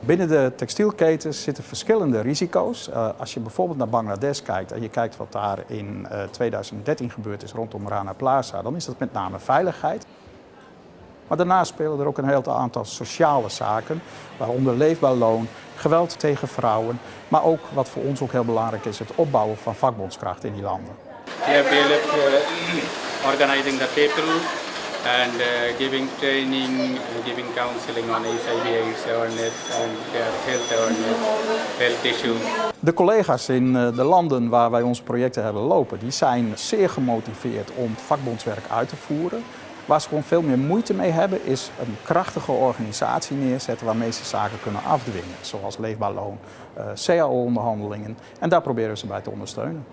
Binnen de textielketens zitten verschillende risico's. Uh, als je bijvoorbeeld naar Bangladesh kijkt en je kijkt wat daar in uh, 2013 gebeurd is rondom Rana Plaza, dan is dat met name veiligheid. Maar daarnaast spelen er ook een heel aantal sociale zaken, waaronder leefbaar loon, geweld tegen vrouwen, maar ook wat voor ons ook heel belangrijk is, het opbouwen van vakbondskracht in die landen. Organizing the people and uh, giving training, giving counseling on HIV AIDS awareness and health awareness, health issues. De collega's in uh, de landen waar wij onze projecten hebben lopen, die zijn zeer gemotiveerd om vakbondswerk uit te voeren. Waar ze gewoon veel meer moeite mee hebben, is een krachtige organisatie neerzetten waarmee ze zaken kunnen afdwingen. Zoals leefbaar loon, uh, CAO-onderhandelingen. En daar proberen ze bij te ondersteunen.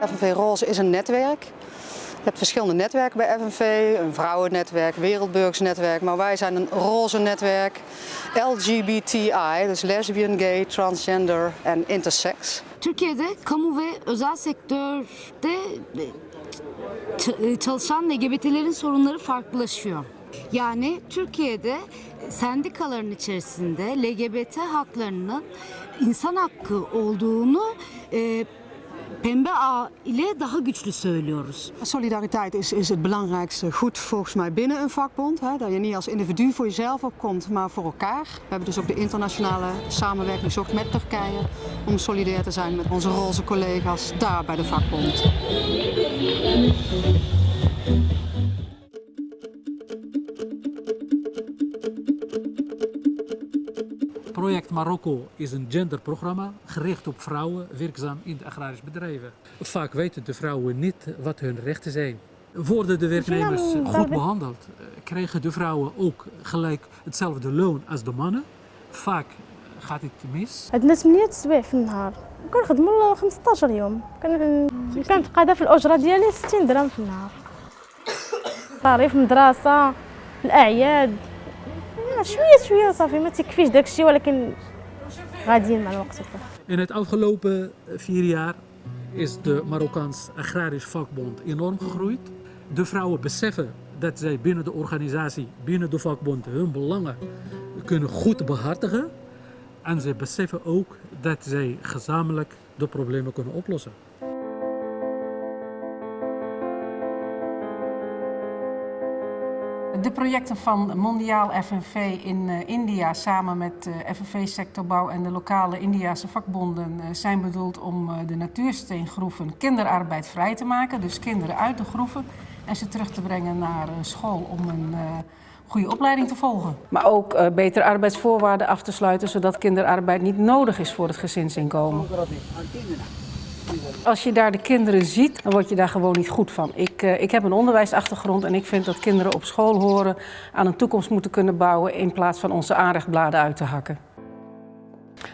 FNV Roze is een netwerk. Je hebt verschillende netwerken bij FNV, een vrouwennetwerk, wereldburgersnetwerk, maar wij zijn een roze netwerk. LGBTI, dus lesbian, gay, transgender en intersex. Türkiye'de kamu ve özel sektörde çalışan LGBT'lerin sorunları farklılaşıyor. Yani Türkiye'de sendikaların içerisinde LGBT haklarının insan hakkı olduğunu e, Pembe A ile daha güçlü söylüyoruz. Solidariteit is, is het belangrijkste goed volgens mij binnen een vakbond. Hè? Dat je niet als individu voor jezelf opkomt, maar voor elkaar. We hebben dus ook de internationale samenwerking gezocht met Turkije om solidair te zijn met onze roze collega's daar bij de vakbond. Project Marokko is een genderprogramma gericht op vrouwen werkzaam in de agrarische bedrijven. Vaak weten de vrouwen niet wat hun rechten zijn. Worden de werknemers goed behandeld, krijgen de vrouwen ook gelijk hetzelfde loon als de mannen. Vaak gaat het mis. عندنا 8 سوايع في النهار كنخدموا 15 يوم كنتقاضى في الاجره ديالي 60 درهم في النهار مصاريف مدرسه الاعياد شويه شويه صافي ما تكفيش داكشي ولكن غاديين مع الوقت In het afgelopen vier jaar is de Marokkaans Agrarisch Vakbond enorm gegroeid. De vrouwen beseffen dat zij binnen de organisatie, binnen de vakbond, hun belangen kunnen goed behartigen. En ze beseffen ook dat zij gezamenlijk de problemen kunnen oplossen. De projecten van Mondiaal FNV in uh, India samen met uh, FNV Sectorbouw en de lokale Indiase vakbonden uh, zijn bedoeld om de natuursteengroeven kinderarbeid vrij te maken. Dus kinderen uit de groeven en ze terug te brengen naar school om een goede opleiding te volgen. Maar ook betere arbeidsvoorwaarden af te sluiten zodat kinderarbeid niet nodig is voor het gezinsinkomen. Als je daar de kinderen ziet, dan word je daar gewoon niet goed van. Ik, uh, ik heb een onderwijsachtergrond en ik vind dat kinderen op school horen aan een toekomst moeten kunnen bouwen in plaats van onze aanrechtbladen uit te hakken.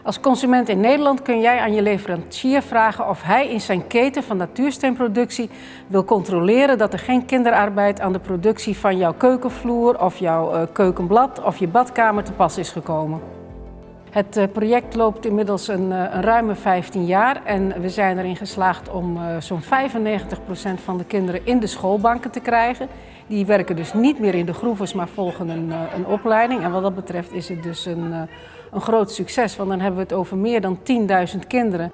Als consument in Nederland kun jij aan je leverancier vragen of hij in zijn keten van natuursteenproductie wil controleren dat er geen kinderarbeid aan de productie van jouw keukenvloer of jouw uh, keukenblad of je badkamer te pas is gekomen. Het project loopt inmiddels een, een, ruime 15 jaar en we zijn erin geslaagd om uh, zo'n 95% van de kinderen in de schoolbanken te krijgen. Die werken dus niet meer in de groeves, maar volgen een, een opleiding. En wat dat betreft is het dus een, een groot succes, want dan hebben we het over meer dan 10.000 kinderen.